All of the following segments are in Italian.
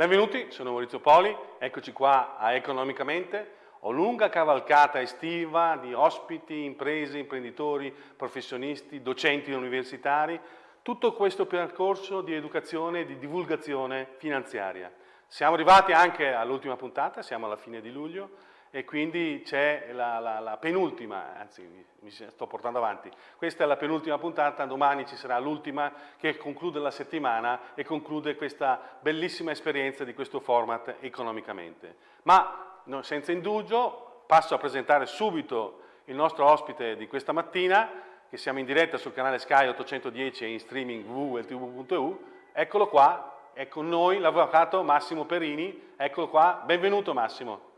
Benvenuti, sono Maurizio Poli, eccoci qua a Economicamente. Ho lunga cavalcata estiva di ospiti, imprese, imprenditori, professionisti, docenti universitari, tutto questo percorso di educazione e di divulgazione finanziaria. Siamo arrivati anche all'ultima puntata, siamo alla fine di luglio, e quindi c'è la, la, la, penultima, anzi mi sto portando avanti, questa è la penultima puntata, domani ci sarà l'ultima che conclude la settimana e conclude questa bellissima esperienza di questo format economicamente. Ma no, senza indugio passo a presentare subito il nostro ospite di questa mattina, che siamo in diretta sul canale Sky 810 e in streaming www.ltv.eu, eccolo qua, è con noi l'avvocato Massimo Perini, eccolo qua, benvenuto Massimo.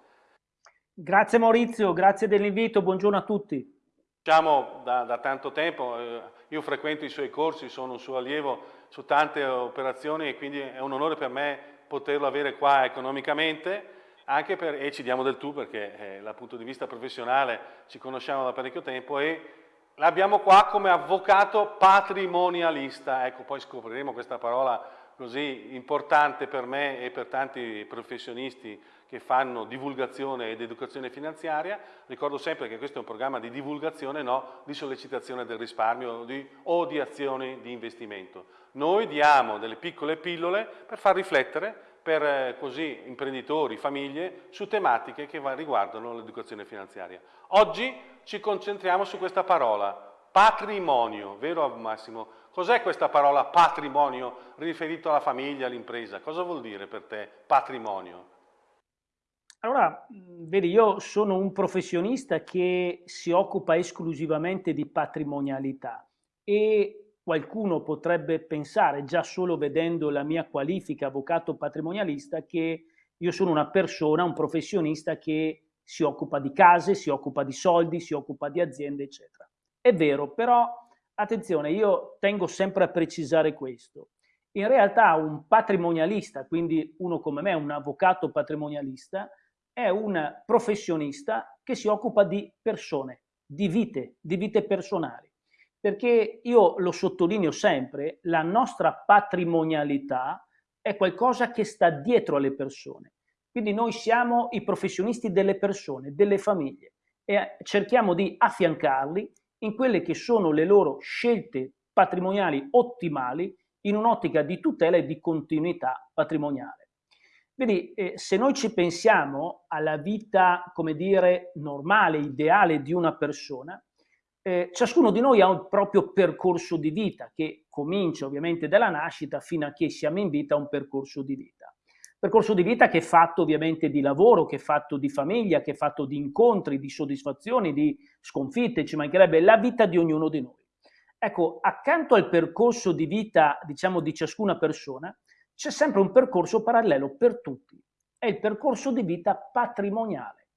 Grazie Maurizio, grazie dell'invito, buongiorno a tutti. Diciamo da, da tanto tempo, eh, io frequento i suoi corsi, sono un suo allievo su tante operazioni e quindi è un onore per me poterlo avere qua economicamente anche per, e ci diamo del tu perché eh, dal punto di vista professionale ci conosciamo da parecchio tempo e l'abbiamo qua come avvocato patrimonialista, ecco poi scopriremo questa parola così importante per me e per tanti professionisti che fanno divulgazione ed educazione finanziaria. Ricordo sempre che questo è un programma di divulgazione, no di sollecitazione del risparmio di, o di azioni di investimento. Noi diamo delle piccole pillole per far riflettere per eh, così imprenditori, famiglie, su tematiche che riguardano l'educazione finanziaria. Oggi ci concentriamo su questa parola, patrimonio, vero Massimo? Cos'è questa parola patrimonio riferito alla famiglia, all'impresa? Cosa vuol dire per te patrimonio? Allora, vedi, io sono un professionista che si occupa esclusivamente di patrimonialità e qualcuno potrebbe pensare, già solo vedendo la mia qualifica avvocato patrimonialista, che io sono una persona, un professionista che si occupa di case, si occupa di soldi, si occupa di aziende, eccetera. È vero, però attenzione, io tengo sempre a precisare questo. In realtà un patrimonialista, quindi uno come me, un avvocato patrimonialista, è un professionista che si occupa di persone, di vite, di vite personali. Perché io lo sottolineo sempre, la nostra patrimonialità è qualcosa che sta dietro alle persone. Quindi noi siamo i professionisti delle persone, delle famiglie e cerchiamo di affiancarli in quelle che sono le loro scelte patrimoniali ottimali in un'ottica di tutela e di continuità patrimoniale. Quindi eh, se noi ci pensiamo alla vita, come dire, normale, ideale di una persona, eh, ciascuno di noi ha un proprio percorso di vita che comincia ovviamente dalla nascita fino a che siamo in vita un percorso di vita. Percorso di vita che è fatto ovviamente di lavoro, che è fatto di famiglia, che è fatto di incontri, di soddisfazioni, di sconfitte, ci mancherebbe la vita di ognuno di noi. Ecco, accanto al percorso di vita, diciamo, di ciascuna persona, c'è sempre un percorso parallelo per tutti, è il percorso di vita patrimoniale.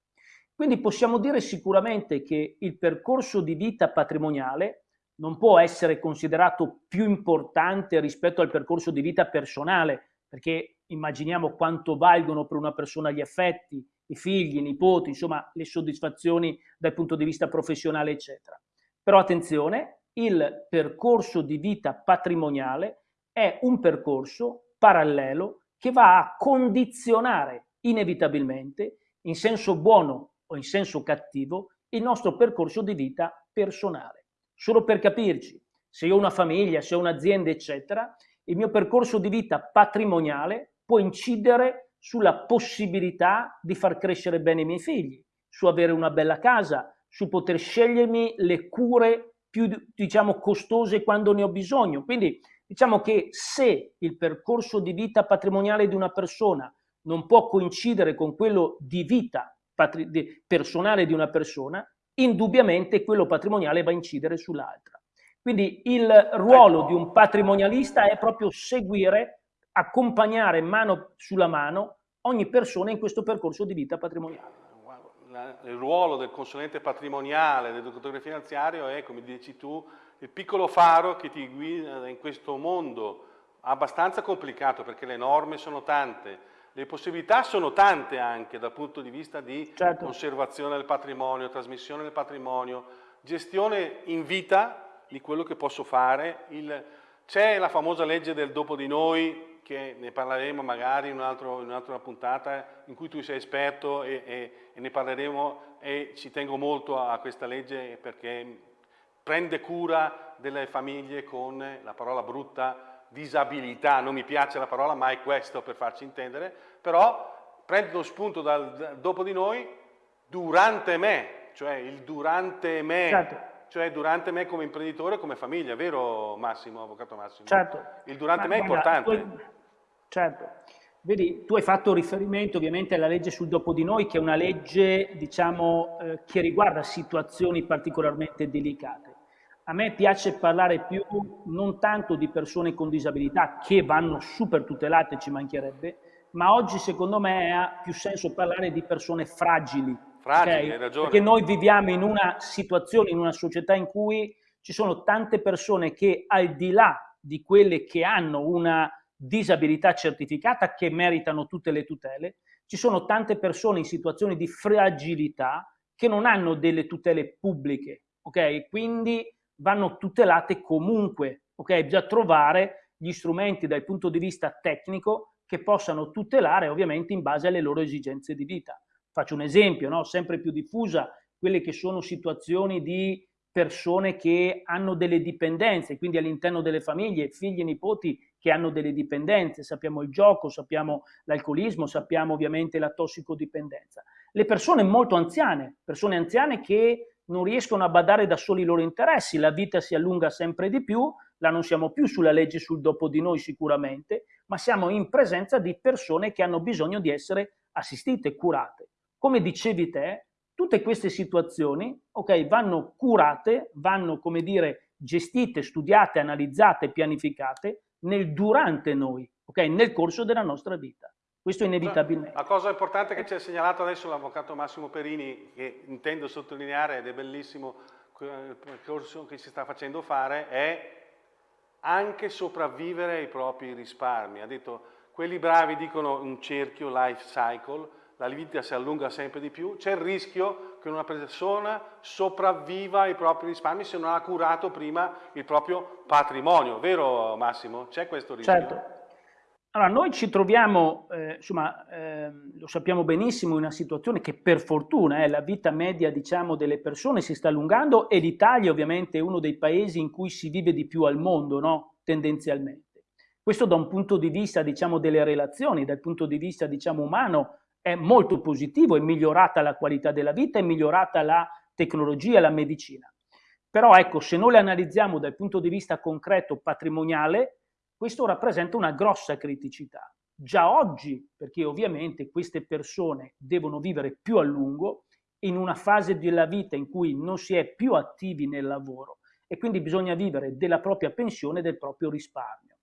Quindi possiamo dire sicuramente che il percorso di vita patrimoniale non può essere considerato più importante rispetto al percorso di vita personale, perché immaginiamo quanto valgono per una persona gli affetti, i figli, i nipoti, insomma le soddisfazioni dal punto di vista professionale, eccetera. Però attenzione, il percorso di vita patrimoniale è un percorso parallelo che va a condizionare inevitabilmente, in senso buono o in senso cattivo, il nostro percorso di vita personale. Solo per capirci, se ho una famiglia, se ho un'azienda, eccetera, il mio percorso di vita patrimoniale può incidere sulla possibilità di far crescere bene i miei figli, su avere una bella casa, su poter scegliermi le cure più, diciamo, costose quando ne ho bisogno. Quindi Diciamo che se il percorso di vita patrimoniale di una persona non può coincidere con quello di vita personale di una persona, indubbiamente quello patrimoniale va a incidere sull'altra. Quindi il ruolo di un patrimonialista è proprio seguire, accompagnare mano sulla mano ogni persona in questo percorso di vita patrimoniale. Il ruolo del consulente patrimoniale, dell'educatore finanziario è, come dici tu, il piccolo faro che ti guida in questo mondo abbastanza complicato perché le norme sono tante, le possibilità sono tante anche dal punto di vista di certo. conservazione del patrimonio, trasmissione del patrimonio, gestione in vita di quello che posso fare. C'è la famosa legge del dopo di noi, che ne parleremo magari in, un un'altra puntata in cui tu sei esperto e, e, e ne parleremo e ci tengo molto a questa legge perché prende cura delle famiglie con la parola brutta disabilità, non mi piace la parola ma è questo per farci intendere, però prende lo spunto dal dopo di noi durante me, cioè il durante me, certo. cioè durante me come imprenditore, come famiglia, vero Massimo, avvocato Massimo? Certo. Il durante ma, me è importante. Tu, certo. Vedi, tu hai fatto riferimento ovviamente alla legge sul dopo di noi, che è una legge, diciamo, eh, che riguarda situazioni particolarmente delicate. A me piace parlare più non tanto di persone con disabilità che vanno super tutelate, ci mancherebbe, ma oggi secondo me ha più senso parlare di persone fragili. Fragili, okay? hai ragione. Perché noi viviamo in una situazione, in una società in cui ci sono tante persone che al di là di quelle che hanno una disabilità certificata che meritano tutte le tutele, ci sono tante persone in situazioni di fragilità che non hanno delle tutele pubbliche, ok? Quindi vanno tutelate comunque, ok? Bisogna trovare gli strumenti dal punto di vista tecnico che possano tutelare ovviamente in base alle loro esigenze di vita. Faccio un esempio, no? sempre più diffusa, quelle che sono situazioni di persone che hanno delle dipendenze, quindi all'interno delle famiglie, figli e nipoti che hanno delle dipendenze, sappiamo il gioco, sappiamo l'alcolismo, sappiamo ovviamente la tossicodipendenza. Le persone molto anziane, persone anziane che non riescono a badare da soli i loro interessi, la vita si allunga sempre di più, là non siamo più sulla legge sul dopo di noi sicuramente, ma siamo in presenza di persone che hanno bisogno di essere assistite, curate. Come dicevi te, tutte queste situazioni okay, vanno curate, vanno come dire gestite, studiate, analizzate, pianificate nel durante noi, okay, nel corso della nostra vita. Questo inevitabilmente. La cosa importante che ci ha segnalato adesso l'avvocato Massimo Perini, che intendo sottolineare ed è bellissimo il percorso che ci sta facendo fare, è anche sopravvivere ai propri risparmi. Ha detto, quelli bravi dicono un cerchio, life cycle, la vita si allunga sempre di più, c'è il rischio che una persona sopravviva ai propri risparmi se non ha curato prima il proprio patrimonio, vero Massimo? C'è questo rischio? Certo. Allora, noi ci troviamo, eh, insomma, eh, lo sappiamo benissimo, in una situazione che per fortuna eh, la vita media diciamo, delle persone si sta allungando e l'Italia ovviamente è uno dei paesi in cui si vive di più al mondo, no? tendenzialmente. Questo da un punto di vista diciamo, delle relazioni, dal punto di vista diciamo, umano, è molto positivo, è migliorata la qualità della vita, è migliorata la tecnologia, la medicina. Però ecco, se noi le analizziamo dal punto di vista concreto patrimoniale, questo rappresenta una grossa criticità. Già oggi, perché ovviamente queste persone devono vivere più a lungo, in una fase della vita in cui non si è più attivi nel lavoro e quindi bisogna vivere della propria pensione e del proprio risparmio.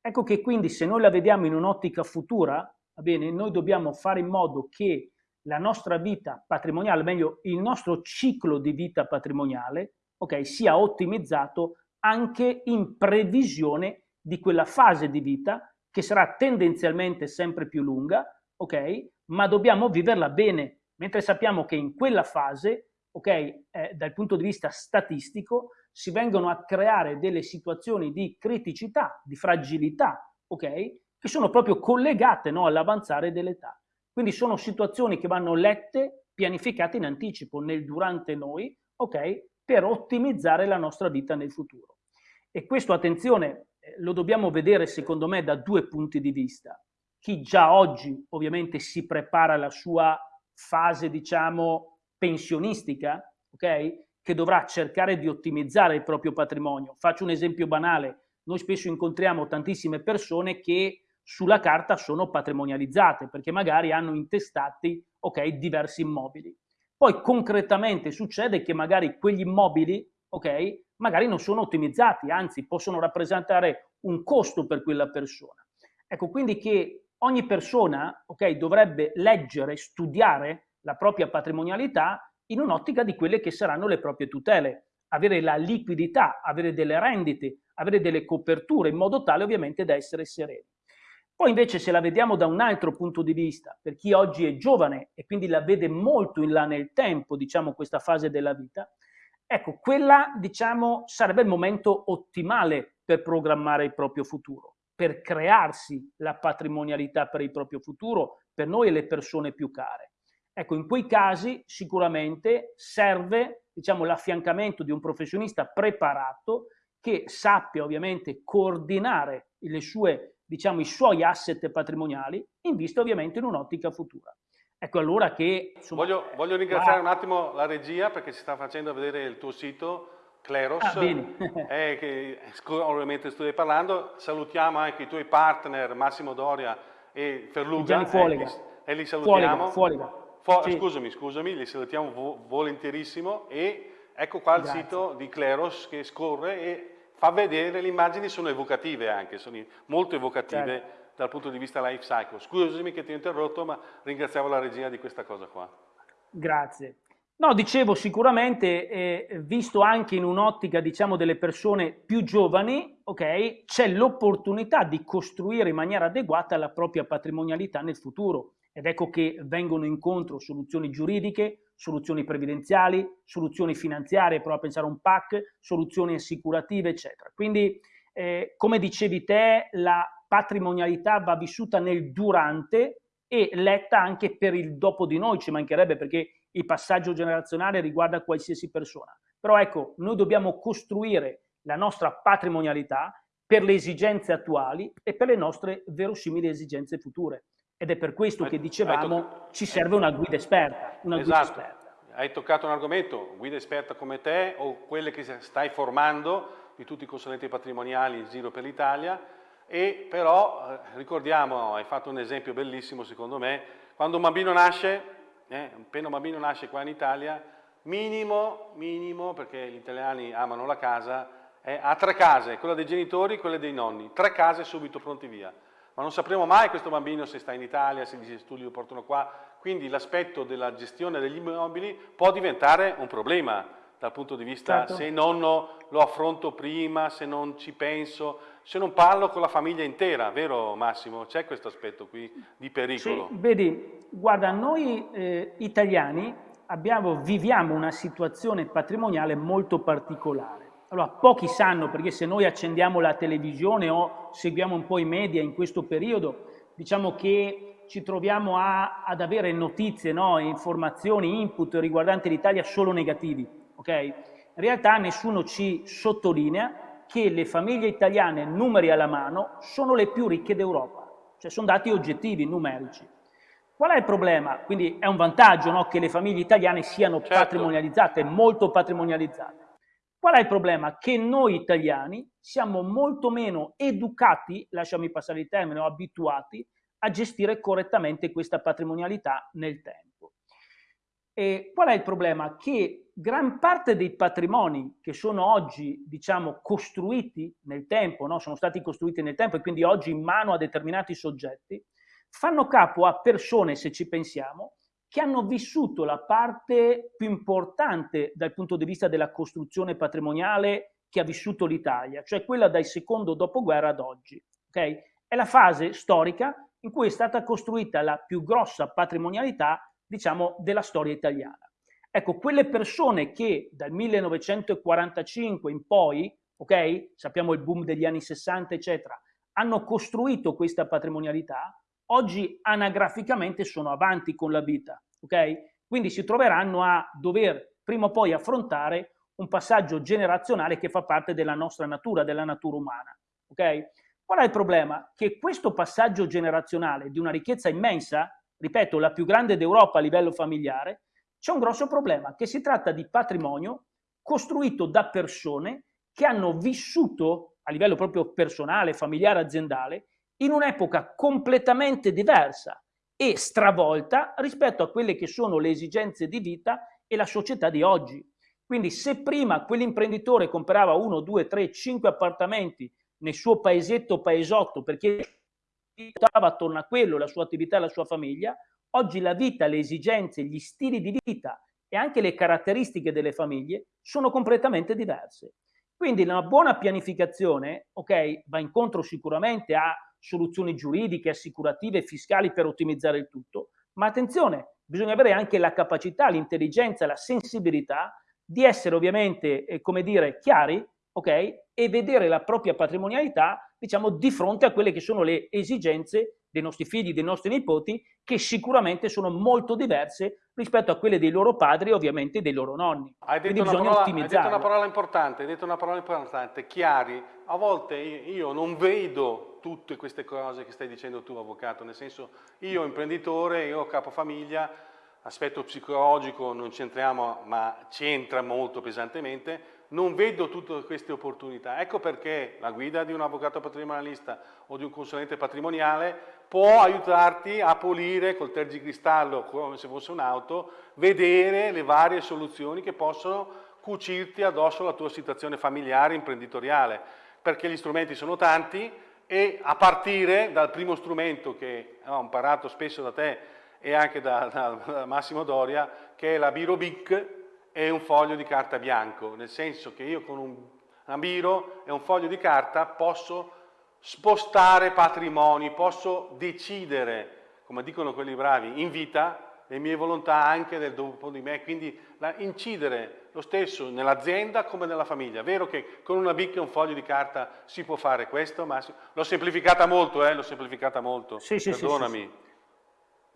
Ecco che quindi se noi la vediamo in un'ottica futura, bene, noi dobbiamo fare in modo che la nostra vita patrimoniale, meglio il nostro ciclo di vita patrimoniale, ok, sia ottimizzato anche in previsione di quella fase di vita che sarà tendenzialmente sempre più lunga, ok? Ma dobbiamo viverla bene, mentre sappiamo che in quella fase, ok, eh, dal punto di vista statistico, si vengono a creare delle situazioni di criticità, di fragilità, ok? Che sono proprio collegate no, all'avanzare dell'età. Quindi sono situazioni che vanno lette, pianificate in anticipo, nel durante noi, ok? Per ottimizzare la nostra vita nel futuro. E questo, attenzione, lo dobbiamo vedere secondo me da due punti di vista. Chi già oggi ovviamente si prepara alla sua fase, diciamo, pensionistica, ok? Che dovrà cercare di ottimizzare il proprio patrimonio. Faccio un esempio banale. Noi spesso incontriamo tantissime persone che sulla carta sono patrimonializzate perché magari hanno intestati ok, diversi immobili. Poi concretamente succede che magari quegli immobili ok, magari non sono ottimizzati, anzi possono rappresentare un costo per quella persona. Ecco, quindi che ogni persona okay, dovrebbe leggere, studiare la propria patrimonialità in un'ottica di quelle che saranno le proprie tutele, avere la liquidità, avere delle rendite, avere delle coperture, in modo tale ovviamente da essere sereni. Poi invece se la vediamo da un altro punto di vista, per chi oggi è giovane e quindi la vede molto in là nel tempo, diciamo, questa fase della vita, Ecco, quella diciamo sarebbe il momento ottimale per programmare il proprio futuro. per crearsi la patrimonialità per il proprio futuro, per noi e le persone più care. Ecco, in quei casi sicuramente serve diciamo, l'affiancamento di un professionista preparato che sappia ovviamente coordinare le sue, diciamo, i suoi asset patrimoniali in vista ovviamente in un'ottica futura. Ecco allora che... Insomma, voglio, voglio, ringraziare wow. un attimo la regia perché ci sta facendo vedere il tuo sito Cleros, ah, eh, che ovviamente studi parlando. Salutiamo anche i tuoi partner Massimo Doria e Ferluga. Fuoliga. Eh, e li salutiamo. Fuoliga, Fuoliga. sì. Scusami, scusami, li salutiamo vo volentierissimo e ecco qua Grazie. il sito di Cleros che scorre e fa vedere, le immagini sono evocative anche, sono molto evocative certo. Dal punto di vista life cycle. Scusami che ti ho interrotto, ma ringraziamo la regia di questa cosa qua. Grazie. No, dicevo sicuramente, eh, visto anche in un'ottica, diciamo, delle persone più giovani, ok, c'è l'opportunità di costruire in maniera adeguata la propria patrimonialità nel futuro. Ed ecco che vengono incontro soluzioni giuridiche, soluzioni previdenziali, soluzioni finanziarie, prova a pensare a un PAC, soluzioni assicurative, eccetera. Quindi, eh, come dicevi te, la patrimonialità va vissuta nel durante e letta anche per il dopo di noi, ci mancherebbe perché il passaggio generazionale riguarda qualsiasi persona. Però ecco, noi dobbiamo costruire la nostra patrimonialità per le esigenze attuali e per le nostre verosimili esigenze future. Ed è per questo che dicevamo ci serve una guida esperta. Una esatto. guida esperta. Hai toccato un argomento, guida esperta come te o quelle che stai formando di tutti i consulenti patrimoniali in giro per l'Italia e però eh, ricordiamo, hai fatto un esempio bellissimo secondo me, quando un bambino nasce eh, appena un bambino nasce qua in Italia, minimo, minimo, perché gli italiani amano la casa, eh, ha tre case, quella dei genitori e quella dei nonni, tre case subito pronti via. Ma non sapremo mai questo bambino se sta in Italia, se gli studi lo portano qua, quindi l'aspetto della gestione degli immobili può diventare un problema dal punto di vista certo. se non lo affronto prima, se non ci penso, se non parlo con la famiglia intera, vero Massimo? C'è questo aspetto qui di pericolo? Sì, vedi, guarda, noi eh, italiani abbiamo, viviamo una situazione patrimoniale molto particolare. Allora, pochi sanno, perché se noi accendiamo la televisione o seguiamo un po' i media in questo periodo, diciamo che ci troviamo a, ad avere notizie, no? informazioni, input riguardanti l'Italia solo negativi ok? In realtà nessuno ci sottolinea che le famiglie italiane, numeri alla mano, sono le più ricche d'Europa, cioè sono dati oggettivi, numerici. Qual è il problema? Quindi è un vantaggio no, che le famiglie italiane siano certo. patrimonializzate, molto patrimonializzate. Qual è il problema? Che noi italiani siamo molto meno educati, lasciami passare il termine, o abituati a gestire correttamente questa patrimonialità nel tempo. E qual è il problema? Che gran parte dei patrimoni che sono oggi, diciamo, costruiti nel tempo, no? sono stati costruiti nel tempo e quindi oggi in mano a determinati soggetti, fanno capo a persone, se ci pensiamo, che hanno vissuto la parte più importante dal punto di vista della costruzione patrimoniale che ha vissuto l'Italia, cioè quella dal secondo dopoguerra ad oggi. Okay? È la fase storica in cui è stata costruita la più grossa patrimonialità diciamo, della storia italiana. Ecco, quelle persone che dal 1945 in poi, ok, sappiamo il boom degli anni 60, eccetera, hanno costruito questa patrimonialità, oggi anagraficamente sono avanti con la vita, ok? Quindi si troveranno a dover prima o poi affrontare un passaggio generazionale che fa parte della nostra natura, della natura umana, ok? Qual è il problema? Che questo passaggio generazionale di una ricchezza immensa ripeto, la più grande d'Europa a livello familiare, c'è un grosso problema, che si tratta di patrimonio costruito da persone che hanno vissuto a livello proprio personale, familiare, aziendale, in un'epoca completamente diversa e stravolta rispetto a quelle che sono le esigenze di vita e la società di oggi. Quindi se prima quell'imprenditore comprava uno, due, tre, cinque appartamenti nel suo paesetto paesotto perché ruotava attorno a quello, la sua attività e la sua famiglia, oggi la vita, le esigenze, gli stili di vita e anche le caratteristiche delle famiglie sono completamente diverse. Quindi una buona pianificazione, ok, va incontro sicuramente a soluzioni giuridiche, assicurative, fiscali per ottimizzare il tutto, ma attenzione, bisogna avere anche la capacità, l'intelligenza, la sensibilità di essere ovviamente, eh, come dire, chiari, ok, e vedere la propria patrimonialità diciamo, di fronte a quelle che sono le esigenze dei nostri figli, dei nostri nipoti, che sicuramente sono molto diverse rispetto a quelle dei loro padri e ovviamente dei loro nonni. Hai detto, parola, hai detto una parola, importante, hai detto una parola importante, chiari. A volte io non vedo tutte queste cose che stai dicendo tu, avvocato, nel senso io imprenditore, io capofamiglia, aspetto psicologico non c'entriamo, ma c'entra molto pesantemente, non vedo tutte queste opportunità. Ecco perché la guida di un avvocato patrimonialista o di un consulente patrimoniale può aiutarti a pulire col tergicristallo, come se fosse un'auto, vedere le varie soluzioni che possono cucirti addosso la tua situazione familiare, imprenditoriale, perché gli strumenti sono tanti e a partire dal primo strumento che ho imparato spesso da te e anche da, da, Massimo Doria, che è la Biro E un foglio di carta bianco, nel senso che io con un, una Biro e un foglio di carta posso spostare patrimoni, posso decidere, come dicono quelli bravi, in vita le mie volontà anche del dopo di me, quindi la, incidere lo stesso nell'azienda come nella famiglia. Vero che con una BIC e un foglio di carta si può fare questo, ma l'ho semplificata molto, eh, l'ho semplificata molto, sì, perdonami. Sì, sì,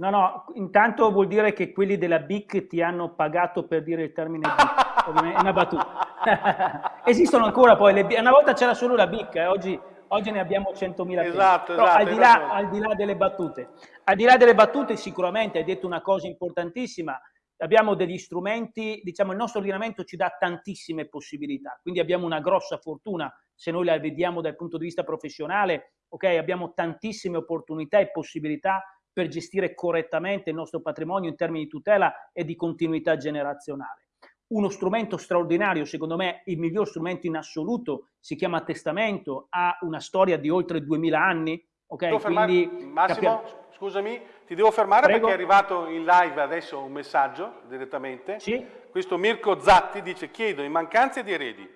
no, no, intanto vuol dire che quelli della BIC ti hanno pagato per dire il termine BIC, è una battuta. Esistono ancora poi le una volta c'era solo la BIC, eh, oggi oggi ne abbiamo 100.000 esatto, esatto, al, di là, al di là delle battute, al di là delle battute sicuramente hai detto una cosa importantissima, abbiamo degli strumenti, diciamo il nostro ordinamento ci dà tantissime possibilità, quindi abbiamo una grossa fortuna se noi la vediamo dal punto di vista professionale, ok, abbiamo tantissime opportunità e possibilità per gestire correttamente il nostro patrimonio in termini di tutela e di continuità generazionale uno strumento straordinario, secondo me il miglior strumento in assoluto, si chiama testamento, ha una storia di oltre 2000 anni. Okay? Quindi, Massimo, scusami, ti devo fermare Prego. perché è arrivato in live adesso un messaggio direttamente. Sì? Questo Mirko Zatti dice, chiedo in mancanza di eredi,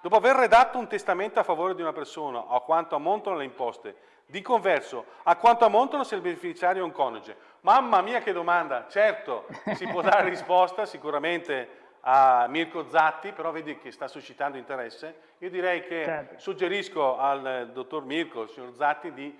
dopo aver redatto un testamento a favore di una persona, a quanto ammontano le imposte, di converso, a quanto ammontano se il beneficiario è un coniuge? Mamma mia che domanda, certo, si può dare risposta sicuramente a Mirko Zatti, però vedi che sta suscitando interesse. Io direi che certo. suggerisco al dottor Mirko, al signor Zatti, di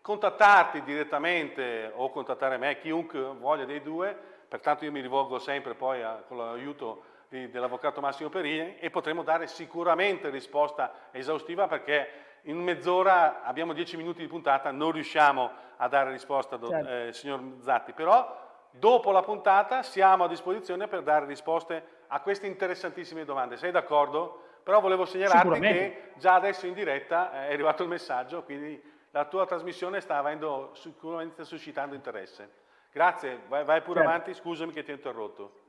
contattarti direttamente o contattare me, chiunque voglia dei due, pertanto io mi rivolgo sempre poi a, con l'aiuto dell'avvocato Massimo Perini e potremo dare sicuramente risposta esaustiva perché in mezz'ora abbiamo dieci minuti di puntata, non riusciamo a dare risposta, certo. eh, signor Zatti, però Dopo la puntata siamo a disposizione per dare risposte a queste interessantissime domande. Sei d'accordo? Però volevo segnalarti che già adesso in diretta è arrivato il messaggio, quindi la tua trasmissione sta avendo sicuramente suscitando interesse. Grazie, vai, vai pure certo. avanti, scusami che ti ho interrotto.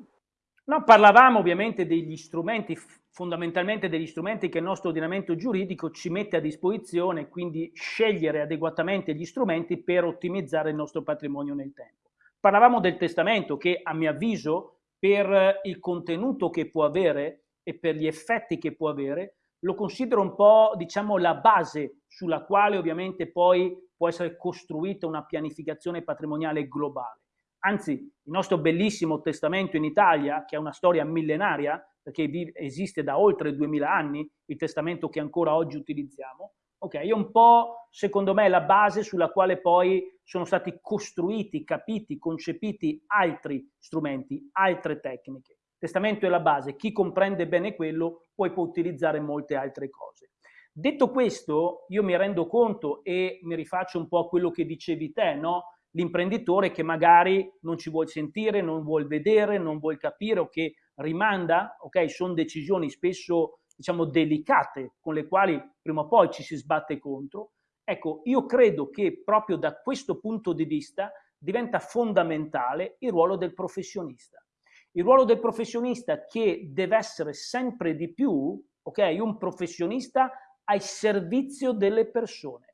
No, parlavamo ovviamente degli strumenti, fondamentalmente degli strumenti che il nostro ordinamento giuridico ci mette a disposizione, quindi scegliere adeguatamente gli strumenti per ottimizzare il nostro patrimonio nel tempo. Parlavamo del testamento che a mio avviso per il contenuto che può avere e per gli effetti che può avere lo considero un po' diciamo la base sulla quale ovviamente poi può essere costruita una pianificazione patrimoniale globale. Anzi, il nostro bellissimo testamento in Italia, che ha una storia millenaria, perché esiste da oltre 2000 anni, il testamento che ancora oggi utilizziamo, Ok, è un po', secondo me, la base sulla quale poi sono stati costruiti, capiti, concepiti altri strumenti, altre tecniche. testamento è la base, chi comprende bene quello poi può utilizzare molte altre cose. Detto questo, io mi rendo conto e mi rifaccio un po' a quello che dicevi te, no? L'imprenditore che magari non ci vuol sentire, non vuol vedere, non vuol capire o che rimanda, ok? Sono decisioni spesso diciamo, delicate con le quali prima o poi ci si sbatte contro, ecco, io credo che proprio da questo punto di vista diventa fondamentale il ruolo del professionista. Il ruolo del professionista che deve essere sempre di più, ok, un professionista al servizio delle persone.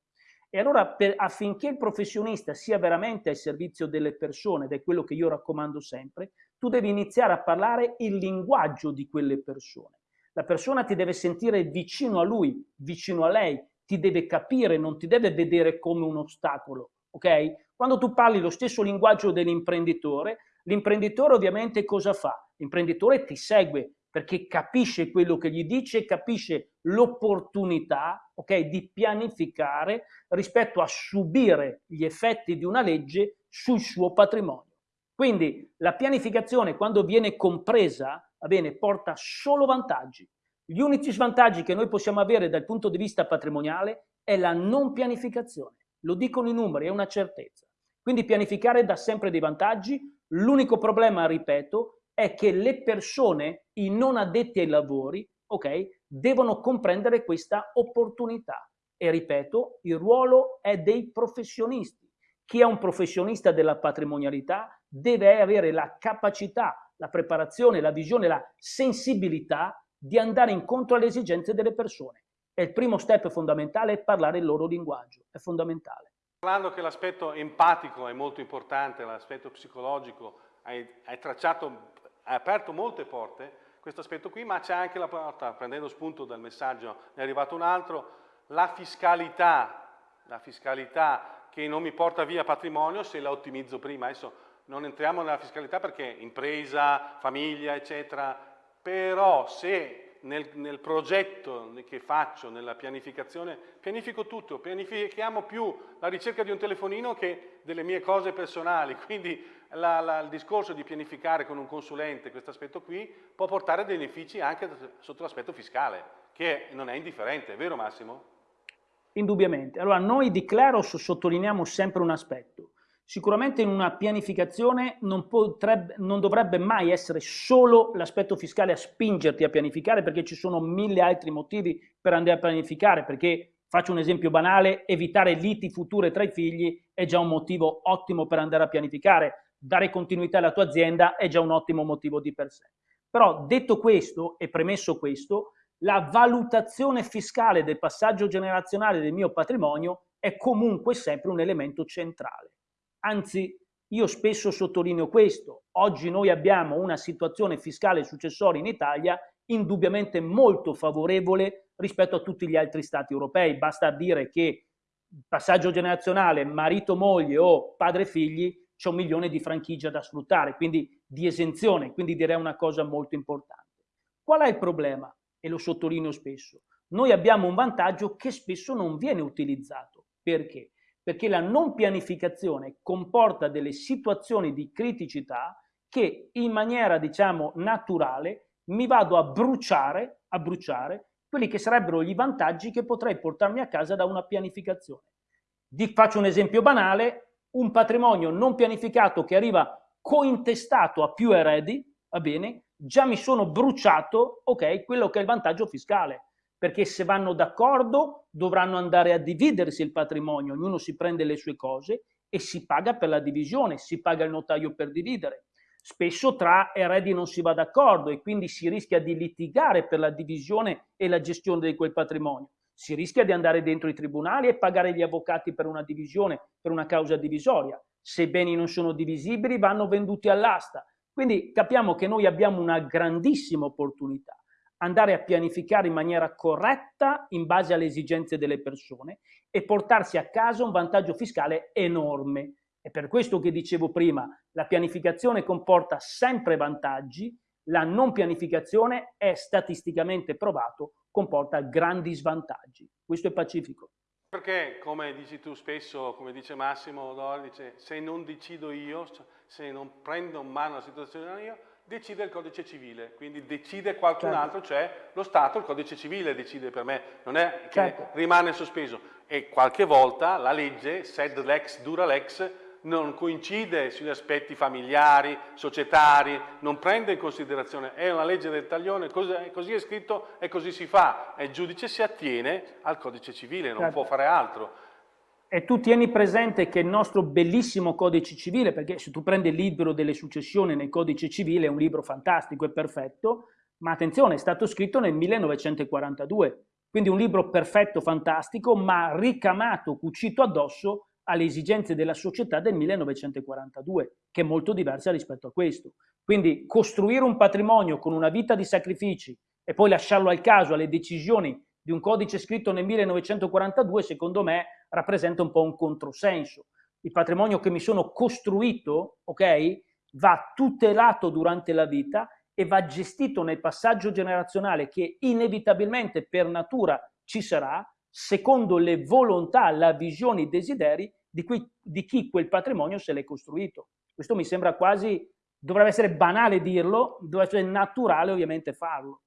E allora per, affinché il professionista sia veramente al servizio delle persone, ed è quello che io raccomando sempre, tu devi iniziare a parlare il linguaggio di quelle persone. La persona ti deve sentire vicino a lui, vicino a lei, ti deve capire, non ti deve vedere come un ostacolo, ok? Quando tu parli lo stesso linguaggio dell'imprenditore, l'imprenditore ovviamente cosa fa? L'imprenditore ti segue perché capisce quello che gli dice, capisce l'opportunità okay, di pianificare rispetto a subire gli effetti di una legge sul suo patrimonio. Quindi la pianificazione quando viene compresa, bene, porta solo vantaggi. Gli unici svantaggi che noi possiamo avere dal punto di vista patrimoniale è la non pianificazione. Lo dicono i numeri, è una certezza. Quindi pianificare dà sempre dei vantaggi. L'unico problema, ripeto, è che le persone, i non addetti ai lavori, ok, devono comprendere questa opportunità. E ripeto, il ruolo è dei professionisti. Chi è un professionista della patrimonialità deve avere la capacità, la preparazione, la visione, la sensibilità di andare incontro alle esigenze delle persone. E il primo step fondamentale è parlare il loro linguaggio, è fondamentale. Parlando che l'aspetto empatico è molto importante, l'aspetto psicologico, hai, hai tracciato, hai aperto molte porte, questo aspetto qui, ma c'è anche la porta, prendendo spunto dal messaggio, ne è arrivato un altro, la fiscalità, la fiscalità che non mi porta via patrimonio se la ottimizzo prima. Adesso non entriamo nella fiscalità perché impresa, famiglia, eccetera, però se nel, nel, progetto che faccio, nella pianificazione, pianifico tutto, pianifichiamo più la ricerca di un telefonino che delle mie cose personali, quindi la, la, il discorso di pianificare con un consulente questo aspetto qui può portare benefici anche sotto l'aspetto fiscale, che non è indifferente, vero Massimo? Indubbiamente. Allora, noi di Claros sottolineiamo sempre un aspetto. Sicuramente in una pianificazione non, potrebbe, non dovrebbe mai essere solo l'aspetto fiscale a spingerti a pianificare perché ci sono mille altri motivi per andare a pianificare, perché Faccio un esempio banale, evitare liti future tra i figli è già un motivo ottimo per andare a pianificare dare continuità alla tua azienda è già un ottimo motivo di per sé. Però detto questo e premesso questo, la valutazione fiscale del passaggio generazionale del mio patrimonio è comunque sempre un elemento centrale. Anzi, io spesso sottolineo questo. Oggi noi abbiamo una situazione fiscale successoria in Italia indubbiamente molto favorevole rispetto a tutti gli altri stati europei. Basta dire che passaggio generazionale marito-moglie o padre-figli c'è un milione di franchigia da sfruttare, quindi di esenzione, quindi direi una cosa molto importante. Qual è il problema? E lo sottolineo spesso. Noi abbiamo un vantaggio che spesso non viene utilizzato. Perché? Perché la non pianificazione comporta delle situazioni di criticità che in maniera, diciamo, naturale mi vado a bruciare, a bruciare quelli che sarebbero gli vantaggi che potrei portarmi a casa da una pianificazione. Di, faccio un esempio banale, un patrimonio non pianificato che arriva cointestato a più eredi, va bene, già mi sono bruciato, ok, quello che è il vantaggio fiscale, perché se vanno d'accordo dovranno andare a dividersi il patrimonio, ognuno si prende le sue cose e si paga per la divisione, si paga il notaio per dividere. Spesso tra eredi non si va d'accordo e quindi si rischia di litigare per la divisione e la gestione di quel patrimonio si rischia di andare dentro i tribunali e pagare gli avvocati per una divisione, per una causa divisoria. Se i beni non sono divisibili vanno venduti all'asta. Quindi capiamo che noi abbiamo una grandissima opportunità andare a pianificare in maniera corretta in base alle esigenze delle persone e portarsi a casa un vantaggio fiscale enorme. È per questo che dicevo prima, la pianificazione comporta sempre vantaggi, la non pianificazione è statisticamente provato comporta grandi svantaggi. Questo è pacifico. Perché, come dici tu spesso, come dice Massimo dice, se non decido io, se non prendo in mano la situazione io, decide il codice civile, quindi decide qualcun certo. altro, cioè lo Stato, il codice civile decide per me, non è che certo. rimane sospeso. E qualche volta la legge, sed lex dura lex, non coincide sugli aspetti familiari, societari, non prende in considerazione, è una legge del taglione, così è scritto e così si fa, e il giudice si attiene al codice civile, non certo. può fare altro. E tu tieni presente che il nostro bellissimo codice civile, perché se tu prendi il libro delle successioni nel codice civile è un libro fantastico e perfetto, ma attenzione, è stato scritto nel 1942, quindi un libro perfetto, fantastico, ma ricamato, cucito addosso alle esigenze della società del 1942, che è molto diversa rispetto a questo. Quindi costruire un patrimonio con una vita di sacrifici e poi lasciarlo al caso, alle decisioni di un codice scritto nel 1942, secondo me rappresenta un po' un controsenso. Il patrimonio che mi sono costruito, ok, va tutelato durante la vita e va gestito nel passaggio generazionale che inevitabilmente per natura ci sarà secondo le volontà, la visione, i desideri di, cui, di chi quel patrimonio se l'è costruito. Questo mi sembra quasi, dovrebbe essere banale dirlo, dovrebbe essere naturale ovviamente farlo.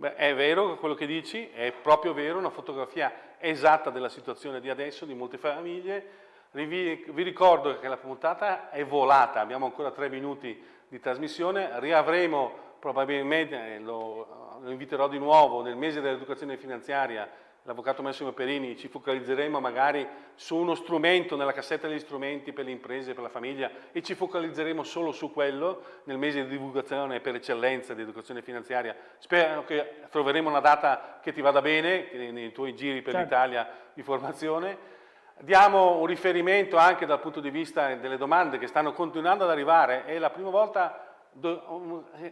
Beh, è vero quello che dici, è proprio vero, una fotografia esatta della situazione di adesso, di molte famiglie. Vi, ricordo che la puntata è volata, abbiamo ancora tre minuti di trasmissione, riavremo probabilmente, lo, lo inviterò di nuovo, nel mese dell'educazione finanziaria l'avvocato Massimo Perini, ci focalizzeremo magari su uno strumento nella cassetta degli strumenti per le imprese, per la famiglia e ci focalizzeremo solo su quello nel mese di divulgazione per eccellenza di educazione finanziaria. Spero che troveremo una data che ti vada bene nei tuoi giri per certo. l'Italia di formazione. Diamo un riferimento anche dal punto di vista delle domande che stanno continuando ad arrivare. È la prima volta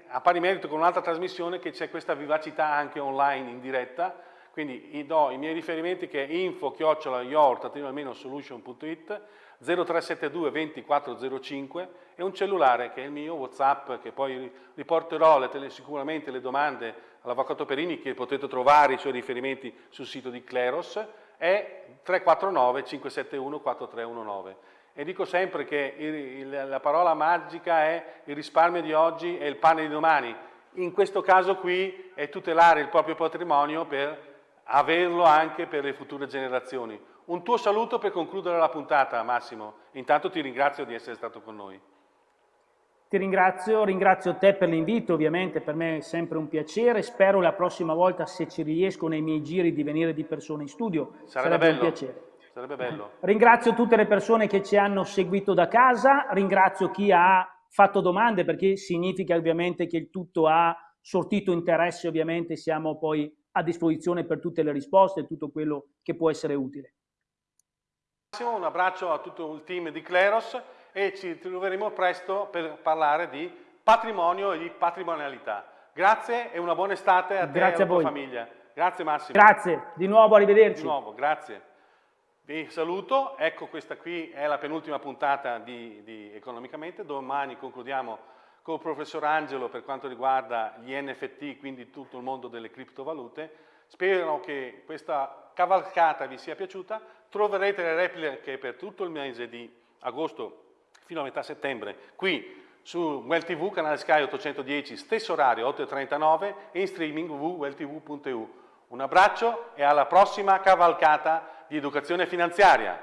a pari merito con un'altra trasmissione che c'è questa vivacità anche online in diretta quindi do i miei riferimenti che è info chiocciola solution.it 0372 2405 e un cellulare che è il mio Whatsapp che poi riporterò le, sicuramente le domande all'Avvocato Perini che potete trovare i suoi riferimenti sul sito di Cleros è 349 571 4319 e dico sempre che il, il, la parola magica è il risparmio di oggi e il pane di domani. In questo caso qui è tutelare il proprio patrimonio per averlo anche per le future generazioni. Un tuo saluto per concludere la puntata, Massimo. Intanto ti ringrazio di essere stato con noi. Ti ringrazio, ringrazio te per l'invito, ovviamente per me è sempre un piacere, spero la prossima volta se ci riesco nei miei giri di venire di persona in studio, sarebbe, sarebbe bello. un piacere. Sarebbe bello. Ringrazio tutte le persone che ci hanno seguito da casa, ringrazio chi ha fatto domande perché significa ovviamente che il tutto ha sortito interesse, ovviamente siamo poi a disposizione per tutte le risposte e tutto quello che può essere utile. Un abbraccio a tutto il team di Cleros e ci troveremo presto per parlare di patrimonio e di patrimonialità. Grazie e una buona estate a te grazie e alla tua famiglia. Grazie Massimo. Grazie, di nuovo arrivederci. Di nuovo, grazie. Vi saluto, ecco questa qui è la penultima puntata di, di Economicamente, domani concludiamo con il professor Angelo per quanto riguarda gli NFT, quindi tutto il mondo delle criptovalute. Spero che questa cavalcata vi sia piaciuta. Troverete le repliche per tutto il mese di agosto fino a metà settembre qui su Well TV, canale Sky 810, stesso orario 8.39 e in streaming www.welltv.eu. Un abbraccio e alla prossima cavalcata di educazione finanziaria.